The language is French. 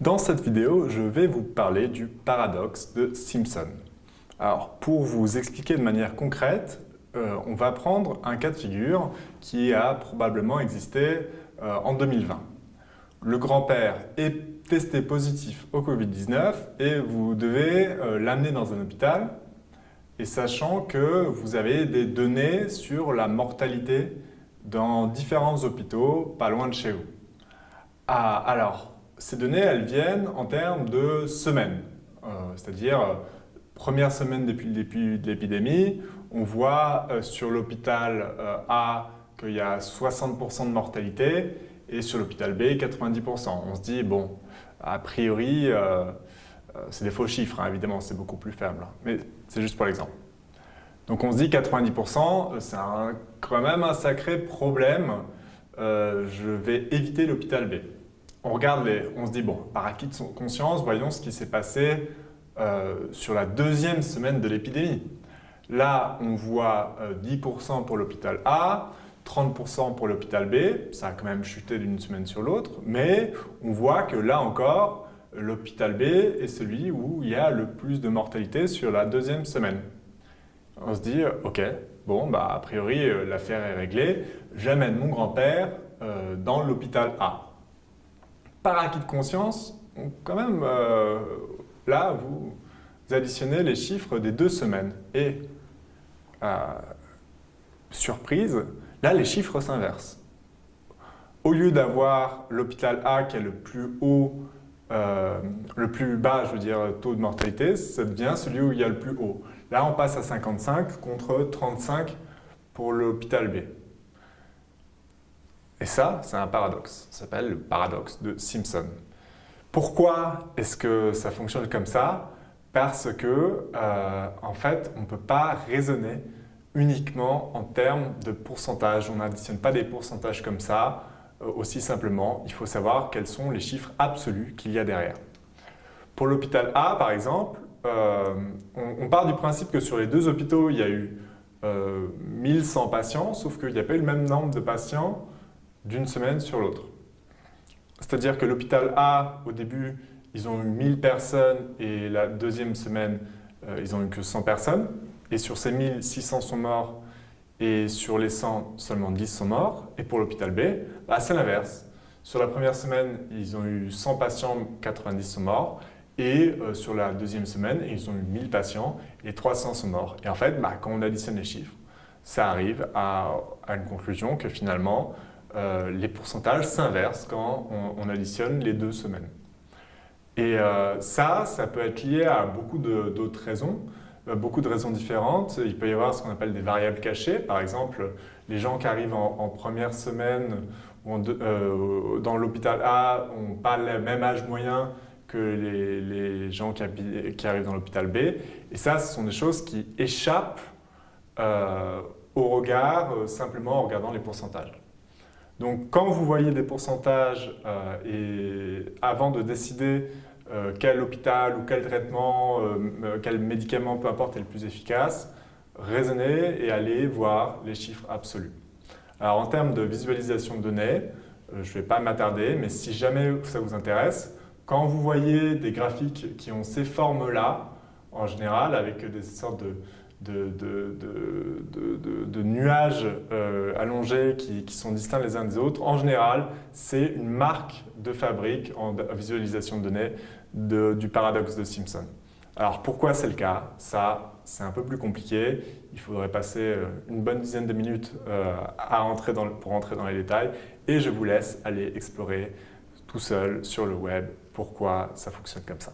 Dans cette vidéo, je vais vous parler du paradoxe de Simpson. Alors, pour vous expliquer de manière concrète, euh, on va prendre un cas de figure qui a probablement existé euh, en 2020. Le grand-père est testé positif au Covid-19 et vous devez euh, l'amener dans un hôpital et sachant que vous avez des données sur la mortalité dans différents hôpitaux pas loin de chez vous. Ah, alors, ces données, elles viennent en termes de semaines, euh, c'est-à-dire euh, première semaine depuis le début de l'épidémie, on voit euh, sur l'hôpital A qu'il y a 60% de mortalité et sur l'hôpital B 90%. On se dit, bon, a priori, c'est des faux chiffres, hein, évidemment, c'est beaucoup plus faible, hein, mais c'est juste pour l'exemple. Donc on se dit 90%, c'est quand même un sacré problème, je vais éviter l'hôpital B on regarde les, on se dit, bon, par acquis de conscience, voyons ce qui s'est passé euh, sur la deuxième semaine de l'épidémie. Là, on voit 10% euh, pour l'hôpital A, 30% pour l'hôpital B, ça a quand même chuté d'une semaine sur l'autre, mais on voit que là encore, l'hôpital B est celui où il y a le plus de mortalité sur la deuxième semaine. On se dit, ok, bon, bah, a priori, euh, l'affaire est réglée, j'amène mon grand-père dans l'hôpital A par acquis de conscience, quand même, euh, là, vous, additionnez les chiffres des deux semaines. Et, euh, surprise, là, les chiffres s'inversent. Au lieu d'avoir l'hôpital A qui est le plus haut, euh, le plus bas, je veux dire, taux de mortalité, ça devient celui où il y a le plus haut. Là, on passe à 55 contre 35 pour l'hôpital B. Et ça, c'est un paradoxe. Ça s'appelle le paradoxe de Simpson. Pourquoi est-ce que ça fonctionne comme ça? Parce que, euh, en fait, on ne peut pas raisonner uniquement en termes de pourcentage. On n'additionne pas des pourcentages comme ça, euh, aussi simplement. Il faut savoir quels sont les chiffres absolus qu'il y a derrière. Pour l'hôpital A, par exemple, euh, on, part du principe que sur les deux hôpitaux, il y a eu 1100 patients, sauf qu'il n'y a pas eu le même nombre de patients d'une semaine sur l'autre. C'est-à-dire que l'hôpital A, au début, ils ont eu 1000 personnes et la deuxième semaine, euh, ils n'ont eu que 100 personnes. Et sur ces 1000, 600 sont morts et sur les 100, seulement 10 sont morts. Et pour l'hôpital B, bah, c'est l'inverse. Sur la première semaine, ils ont eu 100 patients, 90 sont morts. Et euh, sur la deuxième semaine, ils ont eu 1000 patients et 300 sont morts. Et en fait, bah, quand on additionne les chiffres, ça arrive à, à une conclusion que finalement, euh, les pourcentages s'inversent quand on, additionne les deux semaines. Et euh, ça, ça peut être lié à beaucoup d'autres raisons, euh, beaucoup de raisons différentes. Il peut y avoir ce qu'on appelle des variables cachées. Par exemple, les gens qui arrivent en, première semaine dans l'hôpital A n'ont pas le même âge moyen que les, gens qui, arrivent dans l'hôpital B. Et ça, ce sont des choses qui échappent au regard simplement en regardant les pourcentages. Donc quand vous voyez des pourcentages euh, et avant de décider euh, quel hôpital ou quel traitement, euh, quel médicament, peu importe, est le plus efficace, raisonnez et allez voir les chiffres absolus. Alors en termes de visualisation de données, je ne vais pas m'attarder, mais si jamais ça vous intéresse, quand vous voyez des graphiques qui ont ces formes-là, en général, avec des sortes de, de, nuages euh, allongés qui, sont distincts les uns des autres. En général, c'est une marque de fabrique en visualisation de données du paradoxe de Simpson. Alors pourquoi c'est le cas? Ça, c'est un peu plus compliqué. Il faudrait passer euh, une bonne dizaine de minutes euh, pour entrer dans les détails et je vous laisse aller explorer tout seul sur le web pourquoi ça fonctionne comme ça.